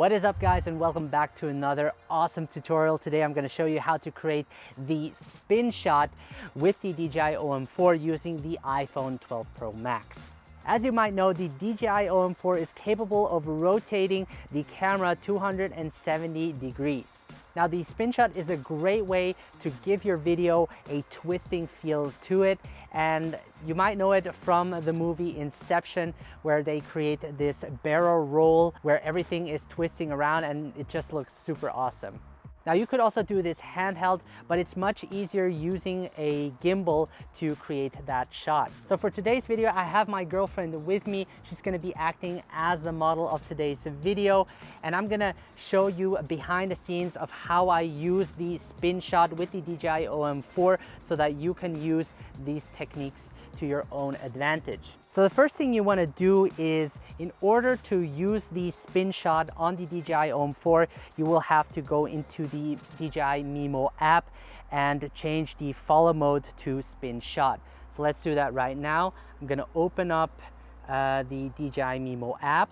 What is up guys and welcome back to another awesome tutorial. Today I'm going to show you how to create the spin shot with the DJI OM4 using the iPhone 12 Pro Max. As you might know, the DJI OM4 is capable of rotating the camera 270 degrees. Now the spin shot is a great way to give your video a twisting feel to it and you might know it from the movie Inception where they create this barrel roll where everything is twisting around and it just looks super awesome. Now you could also do this handheld, but it's much easier using a gimbal to create that shot. So for today's video, I have my girlfriend with me. She's gonna be acting as the model of today's video. And I'm gonna show you behind the scenes of how I use the spin shot with the DJI OM4 so that you can use these techniques to your own advantage. So the first thing you wanna do is in order to use the spin shot on the DJI OM4, you will have to go into the DJI Mimo app and change the follow mode to spin shot. So let's do that right now. I'm gonna open up uh, the DJI Mimo app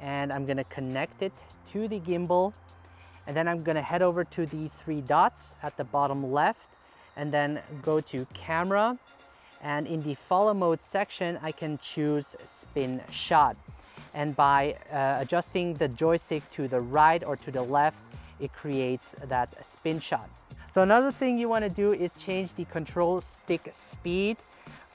and I'm gonna connect it to the gimbal and then I'm gonna head over to the three dots at the bottom left and then go to camera and in the follow mode section, I can choose spin shot. And by uh, adjusting the joystick to the right or to the left, it creates that spin shot. So another thing you wanna do is change the control stick speed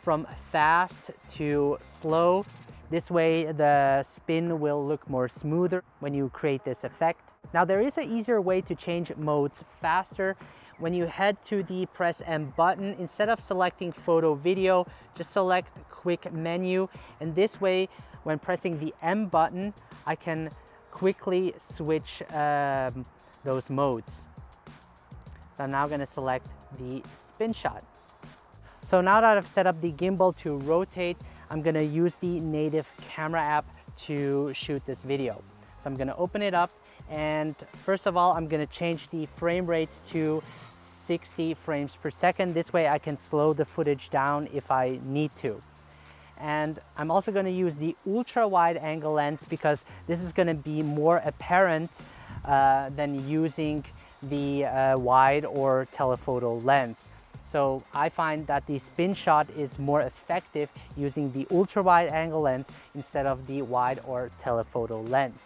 from fast to slow. This way the spin will look more smoother when you create this effect. Now there is an easier way to change modes faster when you head to the press M button, instead of selecting photo video, just select quick menu. And this way, when pressing the M button, I can quickly switch um, those modes. So I'm now gonna select the spin shot. So now that I've set up the gimbal to rotate, I'm gonna use the native camera app to shoot this video. So I'm gonna open it up and first of all, I'm gonna change the frame rate to 60 frames per second. This way I can slow the footage down if I need to. And I'm also gonna use the ultra wide angle lens because this is gonna be more apparent uh, than using the uh, wide or telephoto lens. So I find that the spin shot is more effective using the ultra wide angle lens instead of the wide or telephoto lens.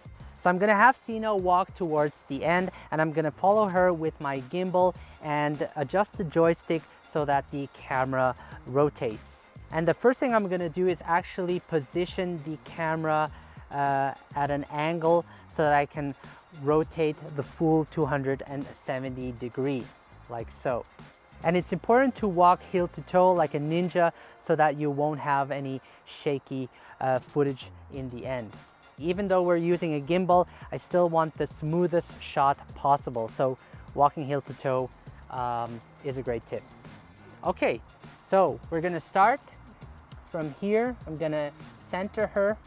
So I'm gonna have Sino walk towards the end and I'm gonna follow her with my gimbal and adjust the joystick so that the camera rotates. And the first thing I'm gonna do is actually position the camera uh, at an angle so that I can rotate the full 270 degree, like so. And it's important to walk heel to toe like a ninja so that you won't have any shaky uh, footage in the end. Even though we're using a gimbal, I still want the smoothest shot possible. So walking heel to toe um, is a great tip. Okay, so we're gonna start from here. I'm gonna center her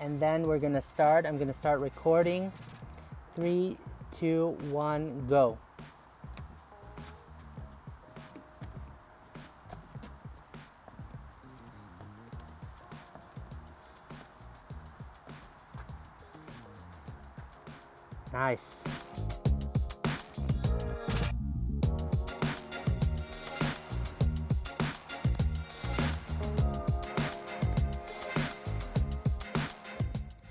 and then we're gonna start. I'm gonna start recording. Three, two, one, go. Nice.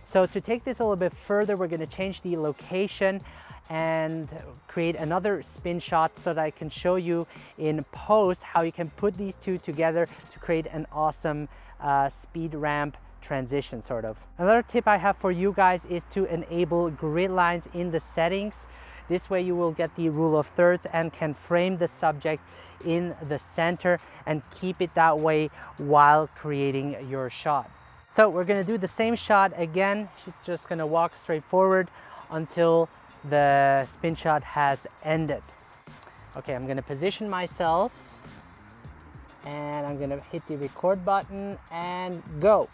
So to take this a little bit further, we're gonna change the location and create another spin shot so that I can show you in post how you can put these two together to create an awesome uh, speed ramp transition sort of. Another tip I have for you guys is to enable grid lines in the settings. This way you will get the rule of thirds and can frame the subject in the center and keep it that way while creating your shot. So we're gonna do the same shot again. She's just gonna walk straight forward until the spin shot has ended. Okay, I'm gonna position myself and I'm gonna hit the record button and go.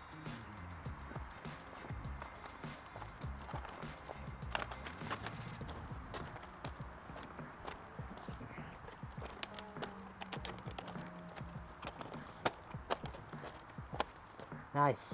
Nice.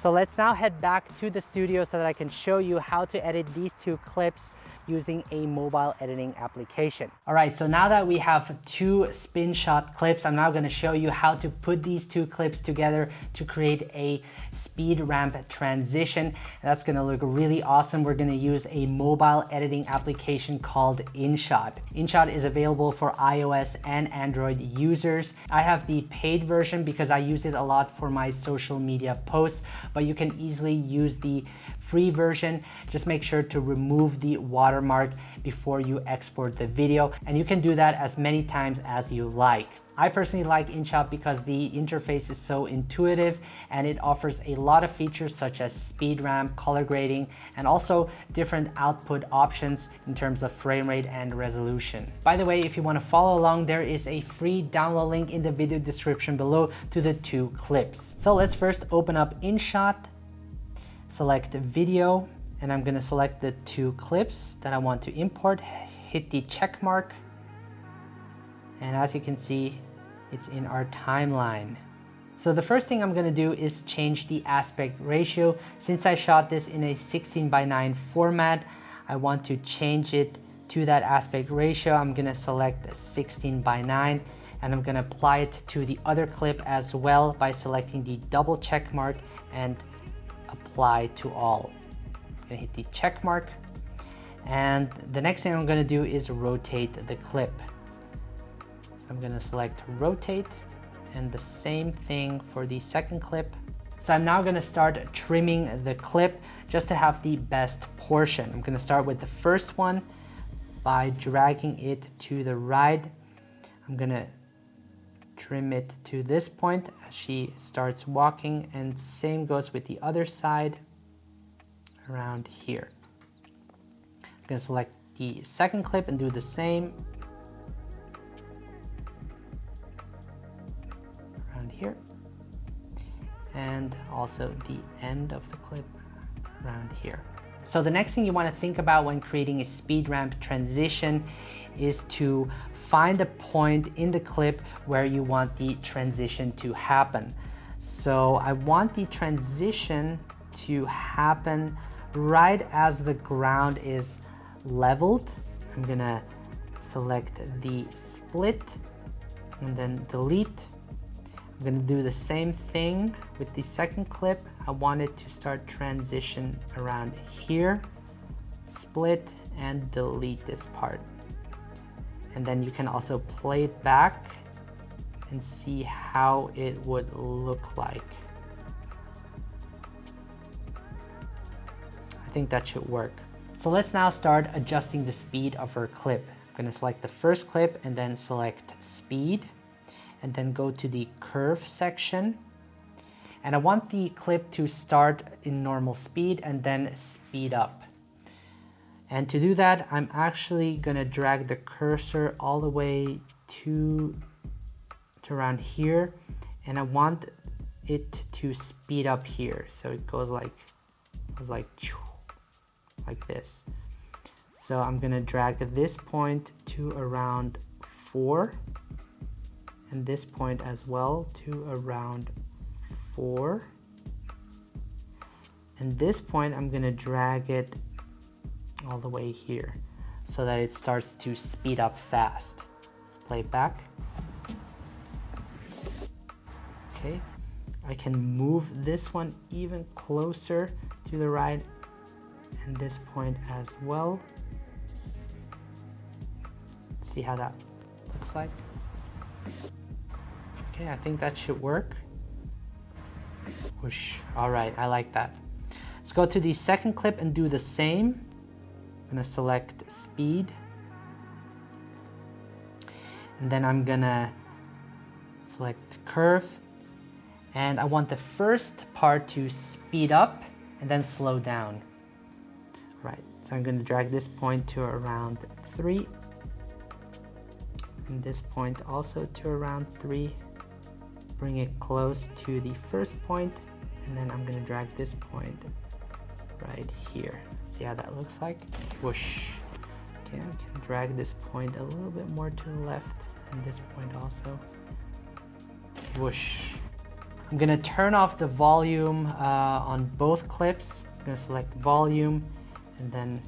So let's now head back to the studio so that I can show you how to edit these two clips using a mobile editing application. All right, so now that we have two spin shot clips, I'm now gonna show you how to put these two clips together to create a speed ramp transition. That's gonna look really awesome. We're gonna use a mobile editing application called InShot. InShot is available for iOS and Android users. I have the paid version because I use it a lot for my social media posts, but you can easily use the free version. Just make sure to remove the watermark before you export the video. And you can do that as many times as you like. I personally like InShot because the interface is so intuitive and it offers a lot of features such as speed ramp, color grading, and also different output options in terms of frame rate and resolution. By the way, if you want to follow along, there is a free download link in the video description below to the two clips. So let's first open up InShot select video, and I'm gonna select the two clips that I want to import, hit the check mark, and as you can see, it's in our timeline. So the first thing I'm gonna do is change the aspect ratio. Since I shot this in a 16 by 9 format, I want to change it to that aspect ratio. I'm gonna select 16 by 9 and I'm gonna apply it to the other clip as well by selecting the double check mark and apply to all. I'm gonna hit the check mark. And the next thing I'm gonna do is rotate the clip. I'm gonna select rotate and the same thing for the second clip. So I'm now gonna start trimming the clip just to have the best portion. I'm gonna start with the first one by dragging it to the right. I'm gonna trim it to this point as she starts walking and same goes with the other side around here. I'm going to select the second clip and do the same around here and also the end of the clip around here. So the next thing you want to think about when creating a speed ramp transition is to find a point in the clip where you want the transition to happen. So I want the transition to happen right as the ground is leveled. I'm gonna select the split and then delete. I'm gonna do the same thing with the second clip. I want it to start transition around here, split and delete this part and then you can also play it back and see how it would look like. I think that should work. So let's now start adjusting the speed of our clip. I'm gonna select the first clip and then select speed and then go to the curve section. And I want the clip to start in normal speed and then speed up. And to do that, I'm actually gonna drag the cursor all the way to, to around here. And I want it to speed up here. So it goes like, goes like, like this. So I'm gonna drag this point to around four and this point as well to around four. And this point, I'm gonna drag it all the way here so that it starts to speed up fast. Let's play it back. Okay, I can move this one even closer to the right and this point as well. See how that looks like. Okay, I think that should work. Whoosh. All right, I like that. Let's go to the second clip and do the same gonna select speed. And then I'm gonna select curve. And I want the first part to speed up and then slow down. Right so I'm gonna drag this point to around three. And this point also to around three. Bring it close to the first point and then I'm gonna drag this point right here See how that looks like? Whoosh. Okay, I can drag this point a little bit more to the left and this point also. Whoosh. I'm gonna turn off the volume uh, on both clips. I'm gonna select volume and then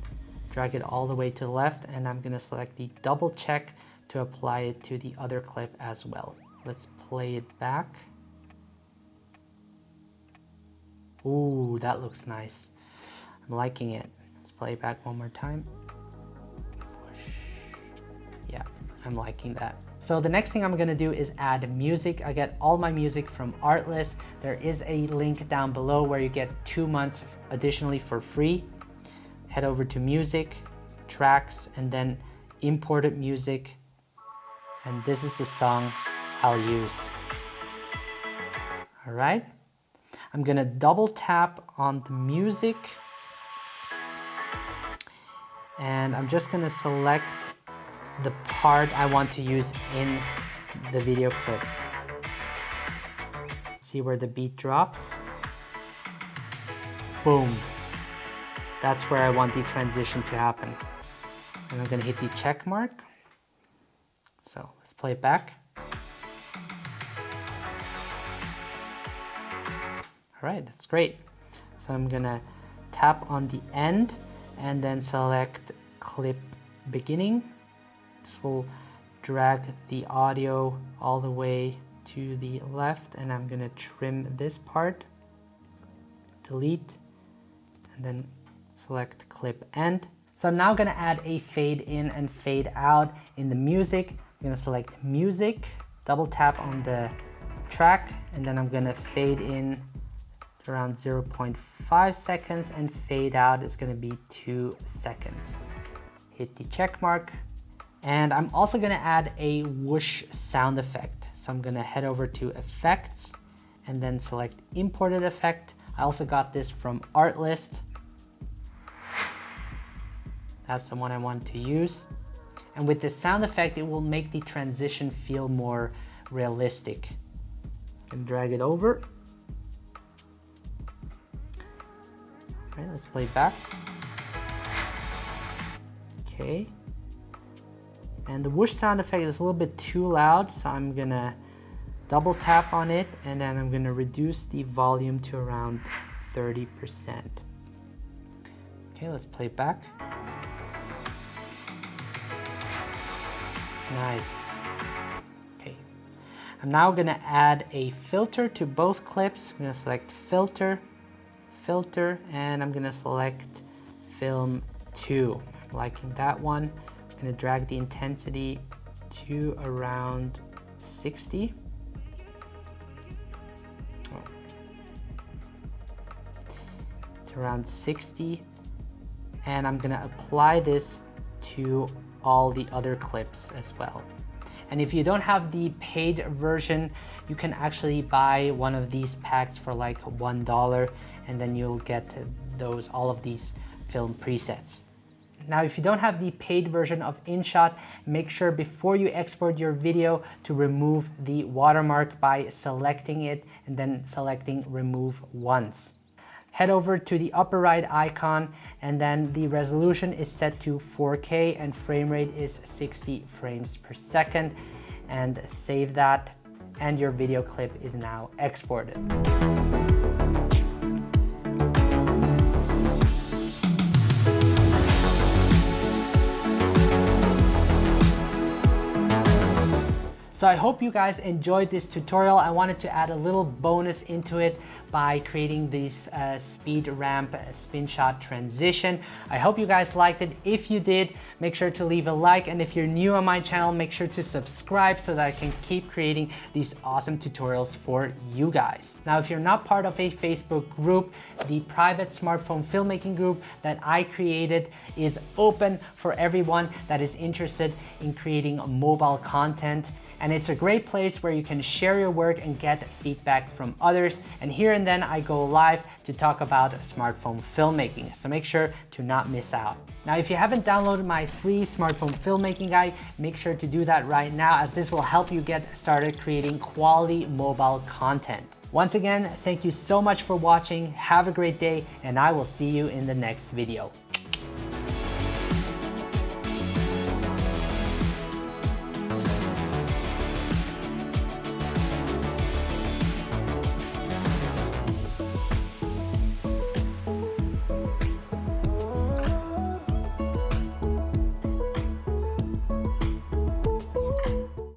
drag it all the way to the left and I'm gonna select the double check to apply it to the other clip as well. Let's play it back. Ooh, that looks nice. I'm liking it. Let's play it back one more time. Yeah, I'm liking that. So the next thing I'm gonna do is add music. I get all my music from Artlist. There is a link down below where you get two months additionally for free. Head over to music, tracks, and then imported music. And this is the song I'll use. All right. I'm gonna double tap on the music and I'm just gonna select the part I want to use in the video clip. See where the beat drops? Boom. That's where I want the transition to happen. And I'm gonna hit the check mark. So let's play it back. All right, that's great. So I'm gonna tap on the end and then select clip beginning this will drag the audio all the way to the left and I'm gonna trim this part, delete, and then select clip end. So I'm now gonna add a fade in and fade out in the music. I'm gonna select music, double tap on the track, and then I'm gonna fade in around 0.5 seconds and fade out is gonna be two seconds. Hit the check mark, and I'm also gonna add a whoosh sound effect. So I'm gonna head over to effects and then select imported effect. I also got this from Artlist. That's the one I want to use. And with this sound effect, it will make the transition feel more realistic. And drag it over. Right, let's play back. Okay. And the whoosh sound effect is a little bit too loud, so I'm gonna double tap on it and then I'm gonna reduce the volume to around 30%. Okay, let's play back. Nice. Okay. I'm now gonna add a filter to both clips. I'm gonna select filter, filter, and I'm gonna select film two. I'm liking that one. I'm gonna drag the intensity to around 60. To around 60. And I'm gonna apply this to all the other clips as well. And if you don't have the paid version, you can actually buy one of these packs for like $1 and then you'll get those all of these film presets. Now, if you don't have the paid version of InShot, make sure before you export your video to remove the watermark by selecting it and then selecting remove once. Head over to the upper right icon and then the resolution is set to 4K and frame rate is 60 frames per second and save that and your video clip is now exported. So I hope you guys enjoyed this tutorial. I wanted to add a little bonus into it by creating this uh, speed ramp spin shot transition. I hope you guys liked it. If you did, make sure to leave a like. And if you're new on my channel, make sure to subscribe so that I can keep creating these awesome tutorials for you guys. Now, if you're not part of a Facebook group, the private smartphone filmmaking group that I created is open for everyone that is interested in creating mobile content and it's a great place where you can share your work and get feedback from others. And here and then I go live to talk about smartphone filmmaking, so make sure to not miss out. Now, if you haven't downloaded my free smartphone filmmaking guide, make sure to do that right now as this will help you get started creating quality mobile content. Once again, thank you so much for watching. Have a great day and I will see you in the next video.